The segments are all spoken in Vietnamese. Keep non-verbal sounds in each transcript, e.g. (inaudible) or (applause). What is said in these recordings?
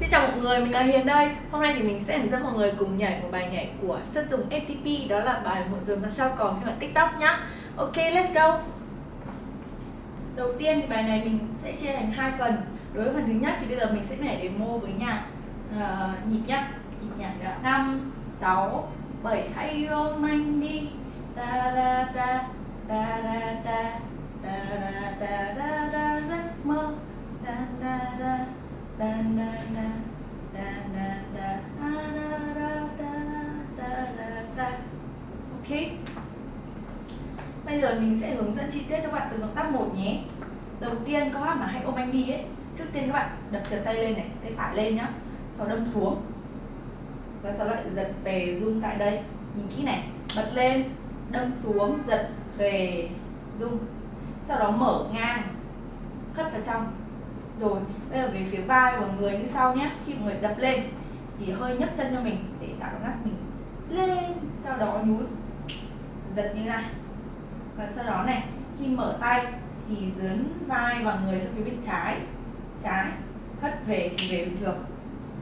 Xin chào mọi người, mình là Hiền đây. Hôm nay thì mình sẽ hướng dẫn mọi người cùng nhảy một bài nhảy của Sơn Tùng FTP Đó là bài Muộn giờ mà sao còn phiên bản TikTok nhá. Ok, let's go. Đầu tiên thì bài này mình sẽ chia thành hai phần. Đối với phần thứ nhất thì bây giờ mình sẽ nhảy demo với nhạc uh, nhịp nhá. Nhịp nhạc là 5, 6, 7 Hãy ôm anh đi. Ta da da Ta da da Ta da da da da giấc mơ. Ta da da ok. Bây giờ mình sẽ hướng dẫn chi tiết cho các bạn từ động tác một nhé. Đầu tiên các bạn mà hay ôm anh đi ấy, trước tiên các bạn đập trượt tay lên này, tay phải lên nhá. Sau đâm xuống. Và sau đó lại giật về rung tại đây. Nhìn kỹ này, bật lên, đâm xuống, giật về rung. Sau đó mở ngang, hất vào trong rồi, bây giờ về phía vai và người như sau nhé. Khi mọi người đập lên, thì hơi nhấc chân cho mình để tạo cảm giác mình lên, sau đó nhún, giật như này. Và sau đó này, khi mở tay thì dướn vai và người sang phía bên trái trái, hất về thì về bình thường.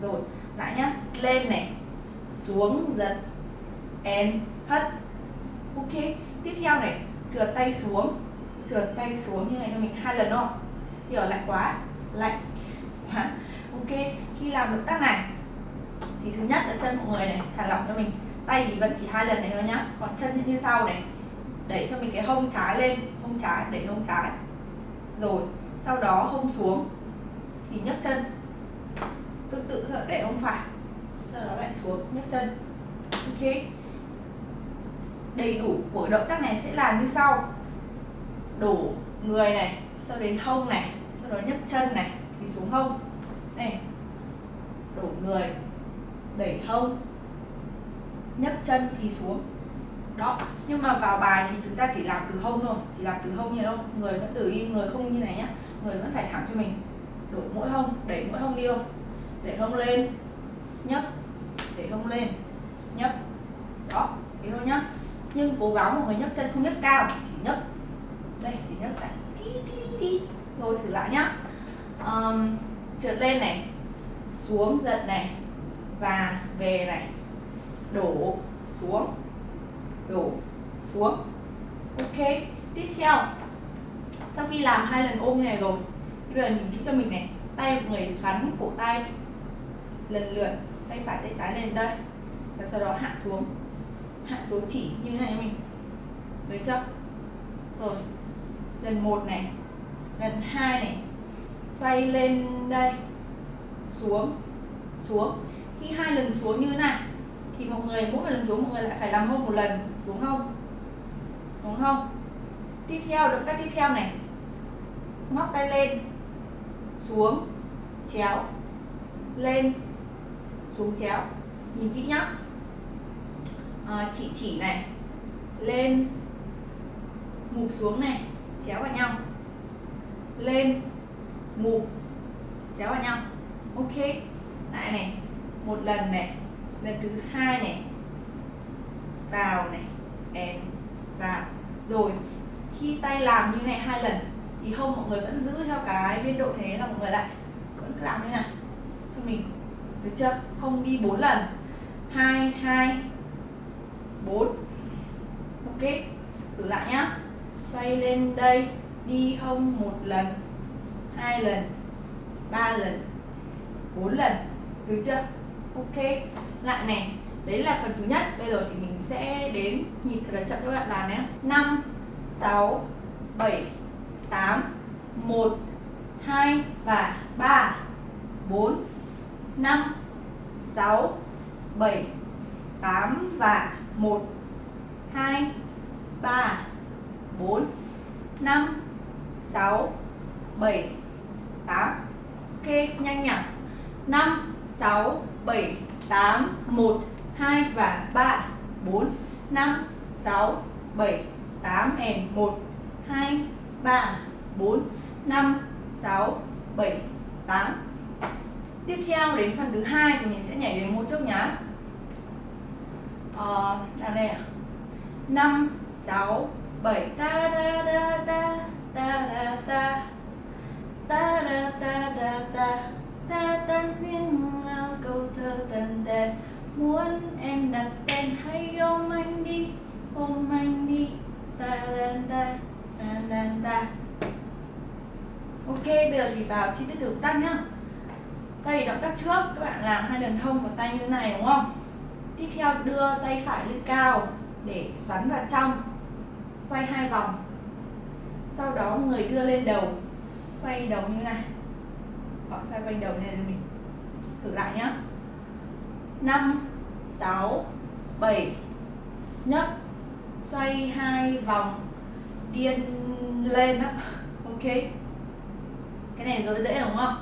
Rồi, lại nhá, lên này, xuống, giật and hất. Ok, tiếp theo này, trượt tay xuống, trượt tay xuống như này cho mình hai lần thôi. Hiểu lại quá lạnh. Ok, khi làm động tác này, thì thứ nhất là chân mọi người này thả lỏng cho mình. Tay thì vẫn chỉ hai lần này thôi nhá. Còn chân như sau này. Đẩy cho mình cái hông trái lên, hông trái đẩy hông trái. Rồi, sau đó hông xuống, thì nhấc chân. Tương tự để hông phải. Sau đó lại xuống, nhấc chân. Ok. Đầy đủ của động tác này sẽ là như sau. Đổ người này, sau đến hông này sau đó nhấc chân này thì xuống hông. Này đổ người. Đẩy hông. Nhấc chân thì xuống. Đó. Nhưng mà vào bài thì chúng ta chỉ làm từ hông thôi. Chỉ làm từ hông như đâu người vẫn từ im, người không như này nhá. Người vẫn phải thẳng cho mình. Đổ mỗi hông, đẩy mỗi hông đi không đẩy hông lên. Nhấc. Đẩy hông lên. Nhấc. Đó. Thế thôi nhá. Nhưng cố gắng mọi người nhấc chân không nhấc cao, chỉ nhấc. Đây thì nhấc này tí thử lại nhá. Um, trượt lên này xuống giật này và về này. Đổ xuống đổ xuống. Ok tiếp theo. Sau khi làm hai lần ôm như này rồi bây giờ nhìn kỹ cho mình này. Tay một người xoắn cổ tay. Lần lượt tay phải tay trái lên đây. Và sau đó hạ xuống. Hạ xuống chỉ như thế này mình. Được chưa? Rồi lần một này lần hai này. Xoay lên đây. Xuống. Xuống. Khi hai lần xuống như thế này thì mọi người mỗi lần xuống mọi người lại phải làm hông một lần. Đúng không? Đúng không? Tiếp theo động tác tiếp theo này. Ngóc tay lên. Xuống. Chéo. Lên. Xuống chéo. Nhìn kỹ nhá. À, chị chỉ này. Lên. Mụp xuống này. Chéo vào nhau lên mụp chéo vào nhau. Ok. Lại này. Một lần này. Lần thứ hai này. Vào này. And vào. Rồi. Khi tay làm như này hai lần, thì hông mọi người vẫn giữ theo cái biên độ thế là mọi người lại vẫn làm như này. Cho mình. Được chưa? Không đi bốn lần. Hai hai, bốn. Ok. Thử lại nhá. Xoay lên đây đi hông một lần, hai lần, ba lần, bốn lần. Được chưa? Ok. Lại này, đấy là phần thứ nhất. Bây giờ thì mình sẽ đến nhịp thật là chậm cho các bạn làm nhé. Năm, sáu, bảy, tám, một, hai và ba. Bốn, năm, sáu, bảy, tám và một, hai, ba, bốn, năm sáu bảy tám. Ok nhanh nhỉ? 5 6 7 8 1 2 và 3 4 5 6 7 8 and 1 2 3 4 5 6 7 8 Tiếp theo đến phần thứ hai thì mình sẽ nhảy đến một trước nhá. Ờ, là đây à 5 6 7 ta ta ta ta ta ra ta ta ra ta ra ta ta tan khuyên nào câu thơ tần tẹt. Muốn em đặt tên hay ôm anh đi, ôm anh đi. Ta ra ta ta ra ta ok, bây giờ thì vào chi tiết động tác nhá. Đây động tác trước, các bạn làm hai lần thông vào tay như thế này, đúng không? Tiếp theo đưa tay phải lên cao để xoắn vào trong, xoay hai vòng sau đó người đưa lên đầu. Xoay đầu như này. Hoặc xoay quanh đầu này mình. Thử lại nhé 5 6 7 nhấc. Xoay hai vòng. Điên lên á. Ok. Cái này rồi dễ đúng không?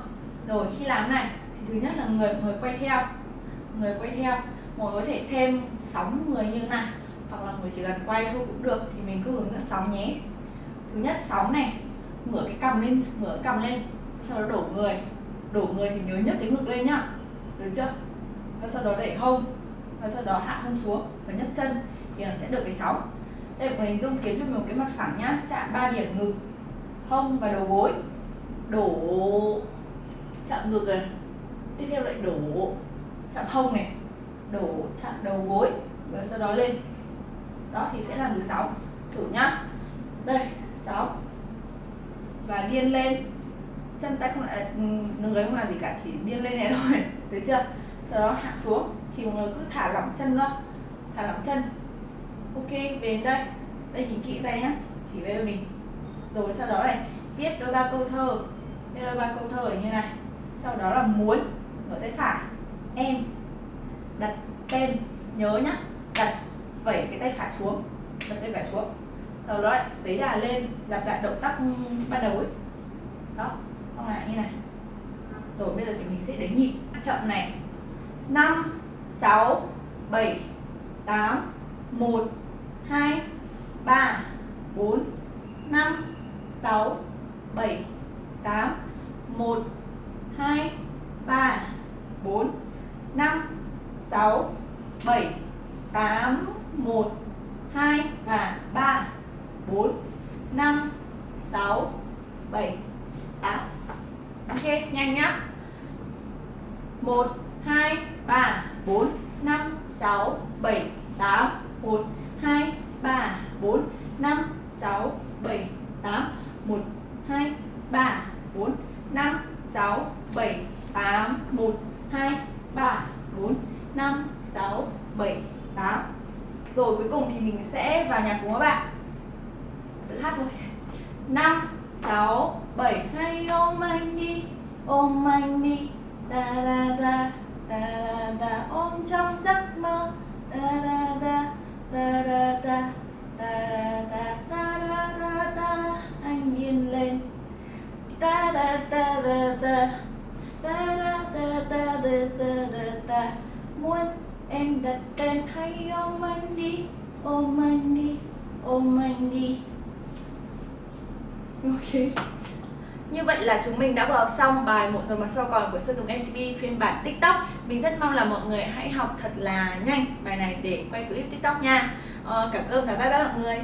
Rồi, khi làm này, thì thứ nhất là người người quay theo. Người quay theo. Mọi người có thể thêm sóng người như này, hoặc là người chỉ cần quay thôi cũng được, thì mình cứ hướng dẫn sóng nhé thứ nhất sóng này ngửa cái cầm lên ngửa cái cầm lên, sau đó đổ người. Đổ người thì nhớ nhấc cái ngực lên nhá. Được chưa? Và sau đó đẩy hông, và sau đó hạ hông xuống và nhấc chân thì nó sẽ được cái sóng. Đây mình hình dung kiếm cho mình một cái mặt phẳng nhá. Chạm ba điểm ngực, hông và đầu gối. Đổ chạm ngực này. Tiếp theo lại đổ chạm hông này. Đổ chạm đầu gối và sau đó lên. Đó thì sẽ làm được sáu thử nhá. Đây. 6 và điên lên. Chân tay không lại người không làm gì cả, chỉ điên lên này (laughs) thôi. Thấy chưa? Sau đó hạ xuống. Thì mọi người cứ thả lỏng chân ra thả lỏng chân. Ok, về đến đây. Đây, nhìn kỹ tay nhá. Chỉ về mình. Rồi sau đó này, viết đôi ba câu thơ. Viết đôi ba câu thơ như này. Sau đó là muốn ở tay phải. Em. Đặt tên. Nhớ nhá. Đặt vẩy cái tay phải xuống. Đặt tay phải xuống sau đó đấy là lên, lặp lại động tác ban đầu ấy. Đó, xong lại như này. Rồi, bây giờ thì mình sẽ đến nhịp. Chậm này. 5 6 7 8 1 2 3 4 5 6 7 8 1 2 3 4 5 6 7 8 1 2 và 3 4 5 6 7 8 Ok, nhanh nhá. 1 2 3 4 5 6 7 8 1 2 3 4 5 6 7 8 1 2 3 4 5 6 7 8 1 2 3 4 5 6 7 8 Rồi cuối cùng thì mình sẽ vào nhạc cùng các bạn. Giữ hát thôi. 5 6 7 Hay ôm anh đi, Ôm anh đi. Ta da da Ta da da Ôm trong giấc mơ. Ta da da Ta da da Ta da da Ta da da ta, Anh yên lên. Ta da ta da da Ta da da ta da da da ta, Muốn em đặt tên hay ôm anh đi, Ôm anh đi, Ôm anh đi. Ok. Như vậy là chúng mình đã vừa học xong bài Một người mà sau còn của Sơn Tùng MTV phiên bản TikTok. Mình rất mong là mọi người hãy học thật là nhanh bài này để quay clip TikTok nha. Ờ, Cảm ơn và bye bye mọi người.